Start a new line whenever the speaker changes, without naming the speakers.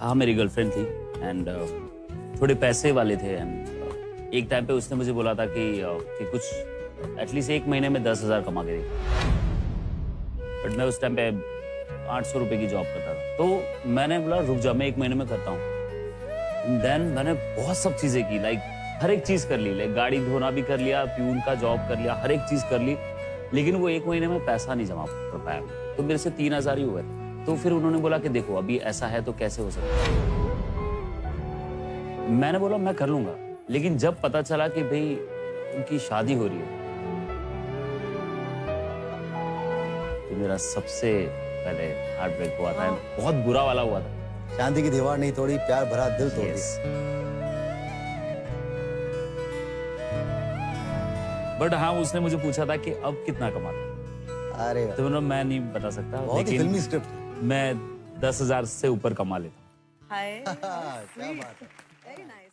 हाँ मेरी गर्लफ्रेंड थी एंड थोड़े पैसे वाले थे एंड एक टाइम पे उसने मुझे बोला था कि uh, कि कुछ एटलीस्ट एक महीने में दस हज़ार कमा के बट मैं उस टाइम पे आठ सौ रुपये की जॉब करता था। तो मैंने बोला रुक जा मैं एक महीने में करता हूँ। देन मैंने बहुत सब चीज़ें की लाइक हर एक चीज़ कर ली लाइक गाड़ी धोना भी कर लिया प्यून का जॉब कर लिया हर एक चीज़ कर ली लेकिन वो एक महीने में पैसा नहीं जमा कर पाया। तो मेरे से तीन हज़ार ही हुए। थे तो फिर उन्होंने बोला कि देखो अभी ऐसा है तो कैसे हो सकता है? मैंने बोला मैं कर लूँगा। लेकिन जब पता चला कि भाई उनकी शादी हो रही है तो मेरा सबसे पहले हार्ट ब्रेक हुआ था। बहुत बुरा वाला हुआ था।
शांति की दीवार नहीं तोड़ी प्यार भरा दिल तोड़
Yes. बट हाँ उसने मुझे पूछा था कि अब कितना कमाता
अरे
तो मैं नहीं बता सकता
बहुत
लेकिन
फिल्मी स्क्रिप्ट
मैं दस हज़ार से ऊपर कमा लेता हूँ।